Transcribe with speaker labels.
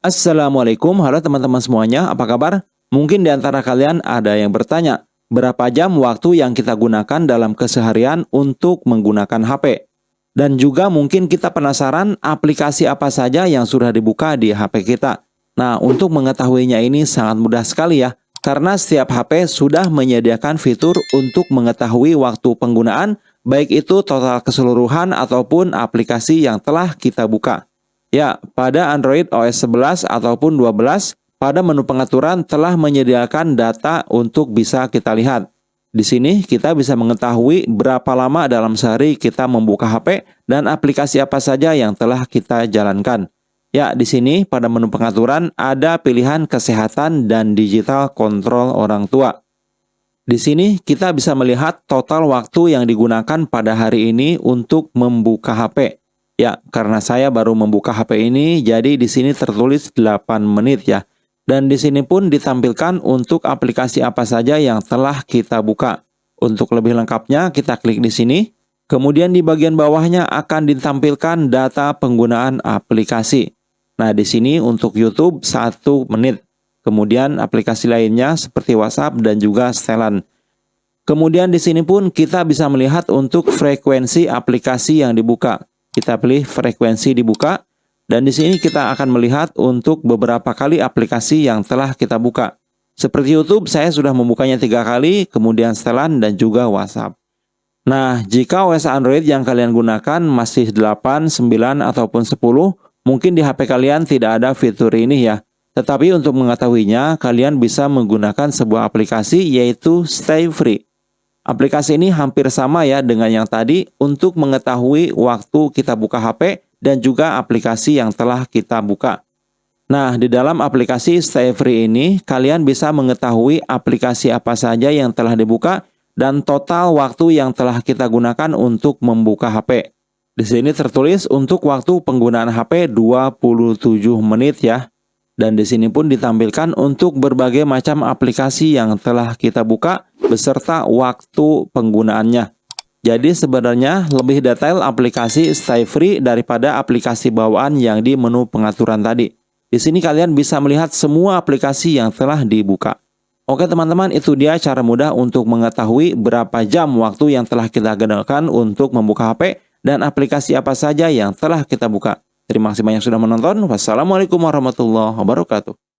Speaker 1: Assalamualaikum, halo teman-teman semuanya, apa kabar? Mungkin di antara kalian ada yang bertanya, berapa jam waktu yang kita gunakan dalam keseharian untuk menggunakan HP? Dan juga mungkin kita penasaran aplikasi apa saja yang sudah dibuka di HP kita. Nah, untuk mengetahuinya ini sangat mudah sekali ya, karena setiap HP sudah menyediakan fitur untuk mengetahui waktu penggunaan, baik itu total keseluruhan ataupun aplikasi yang telah kita buka. Ya, pada Android OS 11 ataupun 12, pada menu pengaturan telah menyediakan data untuk bisa kita lihat. Di sini kita bisa mengetahui berapa lama dalam sehari kita membuka HP dan aplikasi apa saja yang telah kita jalankan. Ya, di sini pada menu pengaturan ada pilihan kesehatan dan digital kontrol orang tua. Di sini kita bisa melihat total waktu yang digunakan pada hari ini untuk membuka HP. Ya, karena saya baru membuka HP ini, jadi di sini tertulis 8 menit ya. Dan di sini pun ditampilkan untuk aplikasi apa saja yang telah kita buka. Untuk lebih lengkapnya, kita klik di sini. Kemudian di bagian bawahnya akan ditampilkan data penggunaan aplikasi. Nah, di sini untuk YouTube 1 menit. Kemudian aplikasi lainnya seperti WhatsApp dan juga setelan. Kemudian di sini pun kita bisa melihat untuk frekuensi aplikasi yang dibuka. Kita pilih frekuensi dibuka dan di sini kita akan melihat untuk beberapa kali aplikasi yang telah kita buka. Seperti YouTube, saya sudah membukanya tiga kali, kemudian setelan dan juga WhatsApp. Nah, jika OS Android yang kalian gunakan masih 8, 9, ataupun 10, mungkin di HP kalian tidak ada fitur ini ya. Tetapi untuk mengetahuinya, kalian bisa menggunakan sebuah aplikasi yaitu Stay Free. Aplikasi ini hampir sama ya dengan yang tadi untuk mengetahui waktu kita buka HP dan juga aplikasi yang telah kita buka. Nah, di dalam aplikasi Stay Free ini, kalian bisa mengetahui aplikasi apa saja yang telah dibuka dan total waktu yang telah kita gunakan untuk membuka HP. Di sini tertulis untuk waktu penggunaan HP 27 menit ya. Dan di sini pun ditampilkan untuk berbagai macam aplikasi yang telah kita buka beserta waktu penggunaannya. Jadi sebenarnya lebih detail aplikasi Stay Free daripada aplikasi bawaan yang di menu pengaturan tadi. Di sini kalian bisa melihat semua aplikasi yang telah dibuka. Oke teman-teman, itu dia cara mudah untuk mengetahui berapa jam waktu yang telah kita gunakan untuk membuka HP dan aplikasi apa saja yang telah kita buka. Terima kasih banyak sudah menonton. Wassalamualaikum warahmatullahi wabarakatuh.